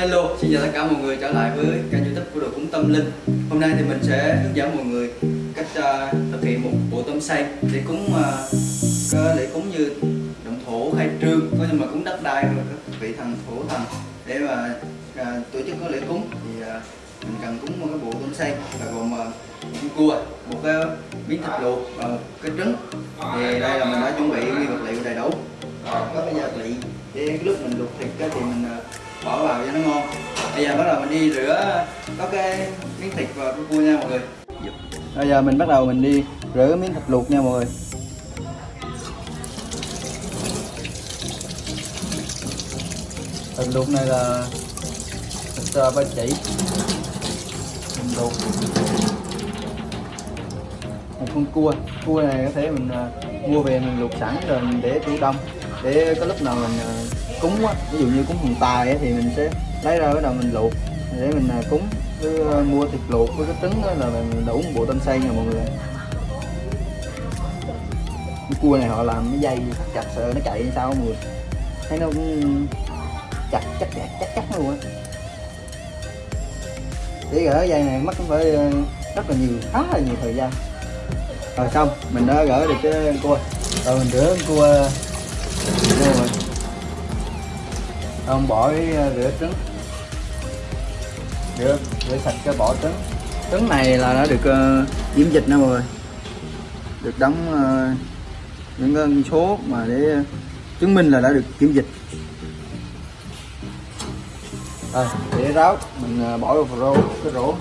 Hello, xin chào tất cả mọi người trở lại với kênh youtube của đội cúng tâm linh. Hôm nay thì mình sẽ hướng dẫn mọi người cách uh, thực hiện một bộ tâm xây để cúng uh, để cúng như động thổ khai trương có nhưng mà cúng đất đai và các vị thần thổ thần để mà uh, tổ chức có lễ cúng. Thì uh, mình cần cúng một cái bộ tâm xây là gồm uh, một con cua một cái miếng thịt luộc và một cái trứng. Thì đây là mình đã chuẩn bị nguyên vật liệu đầy đủ. Có cái gia vị để lúc mình luộc thịt cái thì mình uh, bỏ vào cho nó ngon bây giờ bắt đầu mình đi rửa có cái miếng thịt và cái cua nha mọi người. Bây giờ mình bắt đầu mình đi rửa miếng thịt luộc nha mọi người. Thịt luộc này là thịt uh, ba chỉ. Mình luộc. Một con cua. Cua này có thể mình uh, mua về mình luộc sẵn rồi mình để tủ đông. Để có lúc nào mình uh, cúng á ví dụ như cúng thần tài á, thì mình sẽ lấy ra bắt đầu mình luộc để mình à, cúng cứ à, mua thịt luộc với cái trứng đó là mình đủ một bộ tâm xây nha mọi người. Cái cua này họ làm cái dây chặt sợ nó chạy sao mọi người? Thấy nó cũng chặt chắc chặt chắc chắc luôn á. Để gỡ dây này mất cũng phải à, rất là nhiều khá là nhiều thời gian. Rồi xong mình đã gỡ được cái cua. Rồi mình rửa cua. Rồi ông bỏ cái ờ, rửa trứng. Rửa rửa sạch cái bỏ trứng. Trứng này là đã được ờ, uh, diễm dịch nè mọi người. Được đóng uh, những con số mà để chứng minh là đã được kiểm dịch. Rồi để ráo mình uh, bỏ vào rô cái rổ.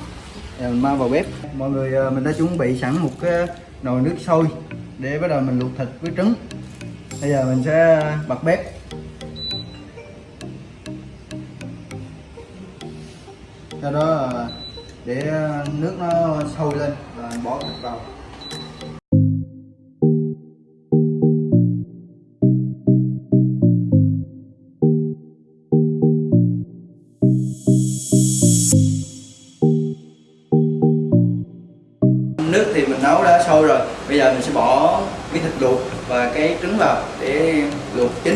Rồi mình mang vào bếp. Mọi người uh, mình đã chuẩn bị sẵn một cái nồi nước sôi để bắt đầu mình luộc thịt với trứng. Bây giờ mình sẽ bật bếp. Sau đó để ờ, nước nó sôi lên và bỏ thịt vào. Nước thì mình nấu đã sôi rồi, bây giờ mình sẽ bỏ cái thịt luộc và cái trứng vào để luộc chín.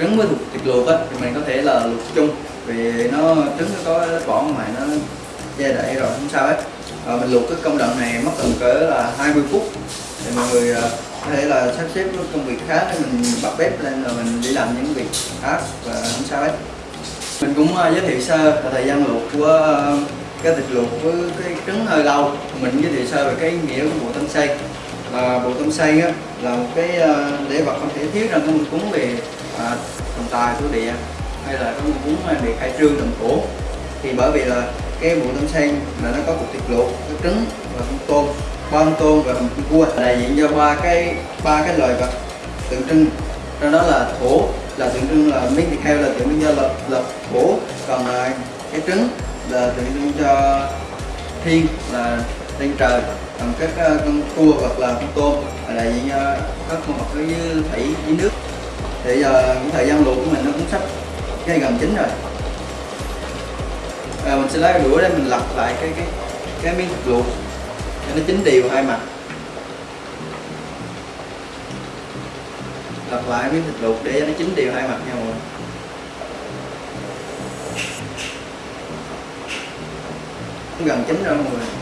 Trứng với thịt luộc á thì mình có thể là luộc chung. Vì nó trứng nó có lớp vỏ ngoài nó che đậy rồi không sao hết. À, mình luộc cái công đoạn này mất tầm cỡ là 20 phút. Thì mọi người ờ, có thể là sắp xếp công việc khác để mình bật bếp lên rồi mình đi làm những việc khác và không sao hết. Mình cũng ờ, giới thiệu sơ thời gian luộc của cái thịt luộc với cái trứng hơi lâu. Mình giới thiệu sơ về cái nghĩa của bộ tâm xây là bộ tâm xây á, là một cái ờ, lễ vật không thể thiếu trong cái cúng về à, thần tài thổ địa hay là có cúng ờ, về khai trương đồng cổ. Thì bởi vì là cái bộ tâm xây là nó có cục thịt luộc có trứng và con tôm ba con tôm và con cua đại diện cho ba cái ba cái loài vật tượng trưng. Trong đó là thổ là tượng trưng là miếng thịt heo là tượng trưng cho lập lập thổ còn là cái trứng là tượng trưng cho thiên là lên trời bằng các ờ, con cua hoặc là con tôm là đại diện cho các con vật ở thủy dưới nước. Thì giờ cái thời gian luộc của mình nó cũng sắp ngay gần chín rồi. À, mình sẽ lấy cái đũa để mình lật lại cái cái cái miếng thịt luộc cho nó chín đều hai mặt. Lật lại miếng thịt luộc để nó chín đều hai mặt nha mọi người. Cũng gần chín rồi mọi người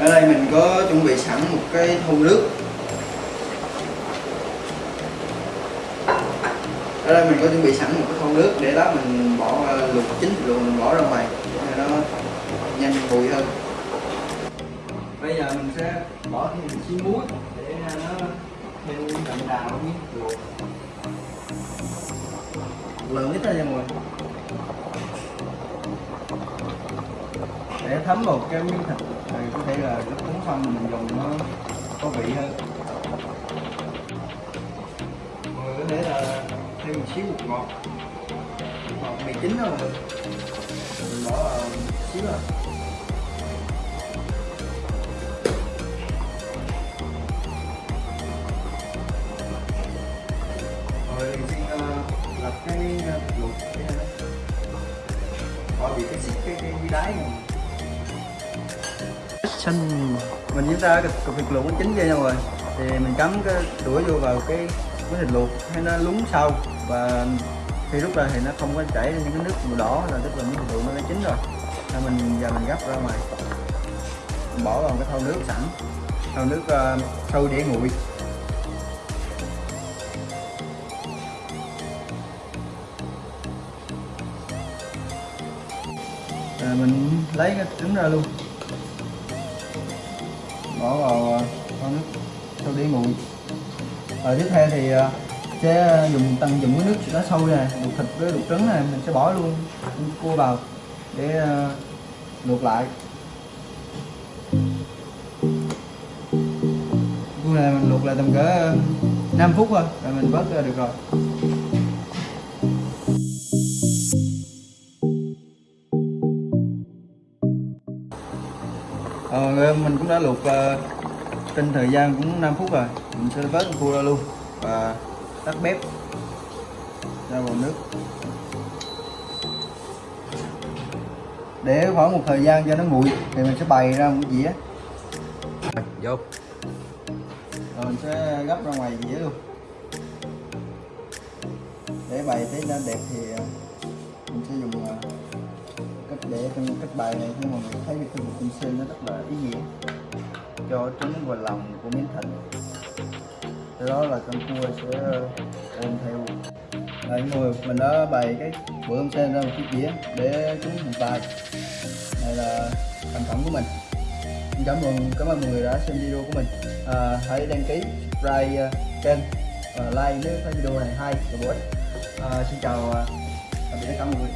ở đây mình có chuẩn bị sẵn một cái thau nước. Ở đây mình có chuẩn bị sẵn một cái thau nước để đó mình bỏ à, luộc chín rồi mình bỏ ra ngoài để nó nhanh bùi hơn. Bây giờ mình sẽ bỏ thêm một xíu muối để à, nó thêm đậm đà miếng luộc. Lượng ít ra nha mọi người. Để thấm vào cái miếng thịt rồi có thể là nước cuốn xong mình dùng nó có vị hơn. Mọi người có thể là thêm một xíu bột ngọt. Ngọt mì chín rồi mình bỏ vào một xíu rồi rồi xin ờ, uh, lật cái uh, luộc cái này bỏ bị cái xích cái cái đáy này xanh mình chúng ta cái cục thịt luộc nó chín vô nhau rồi thì mình cắm cái đũa vô vào cái cái thịt luộc hay nó lún sâu và khi rút ra thì nó không có chảy ra những cái nước màu đỏ là tức là miếng thịt luộc nó đã chín rồi. Nên mình giờ mình gấp ra ngoài. Mình bỏ vào cái thau nước sẵn. Thau nước uh, để nguội. À, mình lấy cái trứng ra luôn bỏ vào ờ, con nước sau để nguội rồi tiếp theo thì ờ, sẽ dùng tăng dùng cái nước đã sôi này luộc thịt với luộc trứng này mình sẽ bỏ luôn cua vào, để ờ, luộc lại. Cua này mình luộc lại tầm cỡ 5 phút thôi rồi mình vớt ra được rồi. Ờ, mình cũng đã luộc uh, trên thời gian cũng 5 phút rồi. Mình sẽ vớt cua ra luôn và tắt bếp ra vào nước. Để khoảng một thời gian cho nó nguội thì mình sẽ bày ra một dĩa. Vô. Rồi mình sẽ gấp ra ngoài dĩa luôn. Để bày thấy nó đẹp thì ờ, mình sẽ dùng ờ, cách để trong cách bài này nhưng mà mình thấy cái khu kim sinh nó rất là ý nghĩa cho trứng và lòng của miếng thịt. Từ đó là con cua sẽ ờ, ôm theo. Đấy, người mình đã bày cái bữa hôm sen ra một chiếc dĩa để chúng một bài. Này là sản phẩm của mình. Cảm ơn cảm ơn mọi người đã xem video của mình. À, hãy đăng ký subscribe uh, ờ, kênh và like nếu thấy video này hay và bổ ích. À, xin chào uh, tạm biệt tất cả mọi người.